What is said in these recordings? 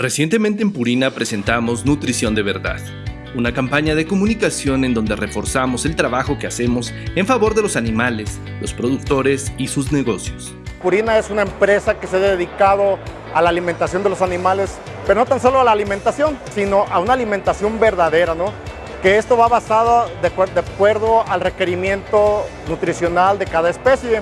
Recientemente en Purina presentamos Nutrición de Verdad, una campaña de comunicación en donde reforzamos el trabajo que hacemos en favor de los animales, los productores y sus negocios. Purina es una empresa que se ha dedicado a la alimentación de los animales, pero no tan solo a la alimentación, sino a una alimentación verdadera, ¿no? que esto va basado de acuerdo al requerimiento nutricional de cada especie.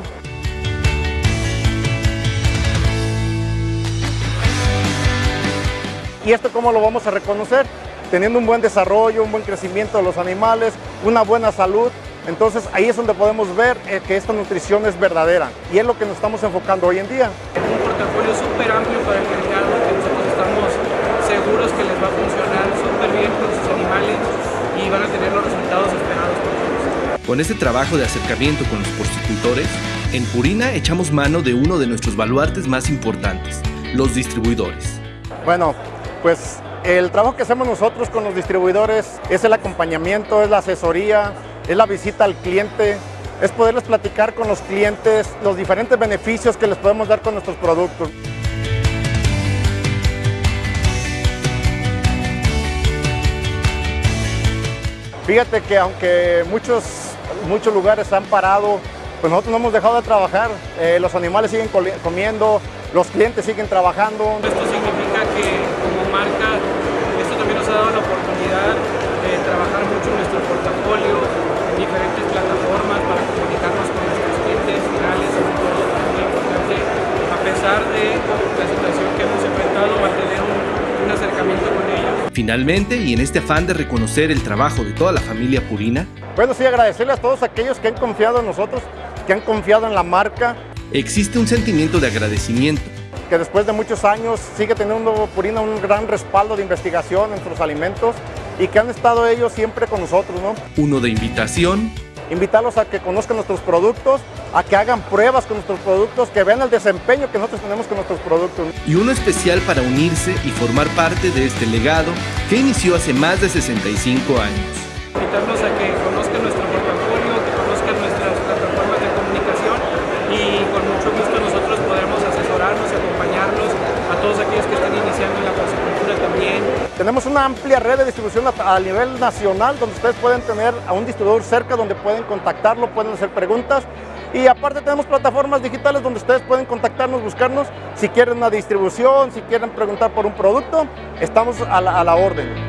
¿Y esto cómo lo vamos a reconocer? Teniendo un buen desarrollo, un buen crecimiento de los animales, una buena salud. Entonces ahí es donde podemos ver eh, que esta nutrición es verdadera y es lo que nos estamos enfocando hoy en día. Un portafolio súper amplio para el mercado que nosotros estamos seguros que les va a funcionar súper bien con sus animales y van a tener los resultados esperados por todos. Con este trabajo de acercamiento con los porcicultores, en Purina echamos mano de uno de nuestros baluartes más importantes, los distribuidores. Bueno, pues el trabajo que hacemos nosotros con los distribuidores es el acompañamiento, es la asesoría, es la visita al cliente, es poderles platicar con los clientes los diferentes beneficios que les podemos dar con nuestros productos. Fíjate que aunque muchos, muchos lugares han parado, pues nosotros no hemos dejado de trabajar. Eh, los animales siguen comiendo, los clientes siguen trabajando. Ha dado la oportunidad de trabajar mucho en nuestro portafolio, en diferentes plataformas para comunicarnos con nuestros clientes finales, sobre todo muy importante, a pesar de la situación que hemos enfrentado, mantener un, un acercamiento con ellos. Finalmente, y en este afán de reconocer el trabajo de toda la familia Purina, bueno, sí, agradecerle a todos aquellos que han confiado en nosotros, que han confiado en la marca. Existe un sentimiento de agradecimiento que después de muchos años sigue teniendo Purina un gran respaldo de investigación en nuestros alimentos y que han estado ellos siempre con nosotros. ¿no? Uno de invitación. Invitarlos a que conozcan nuestros productos, a que hagan pruebas con nuestros productos, que vean el desempeño que nosotros tenemos con nuestros productos. Y uno especial para unirse y formar parte de este legado que inició hace más de 65 años. Invitarlos a que conozcan nuestro portafolio, que conozcan nuestras plataformas de comunicación y con mucho gusto asesorarnos y acompañarlos a todos aquellos que están iniciando en la porcicultura también. Tenemos una amplia red de distribución a, nivel nacional donde ustedes pueden tener a un distribuidor cerca donde pueden contactarlo, pueden hacer preguntas y aparte tenemos plataformas digitales donde ustedes pueden contactarnos, buscarnos si quieren una distribución, si quieren preguntar por un producto, estamos a la orden.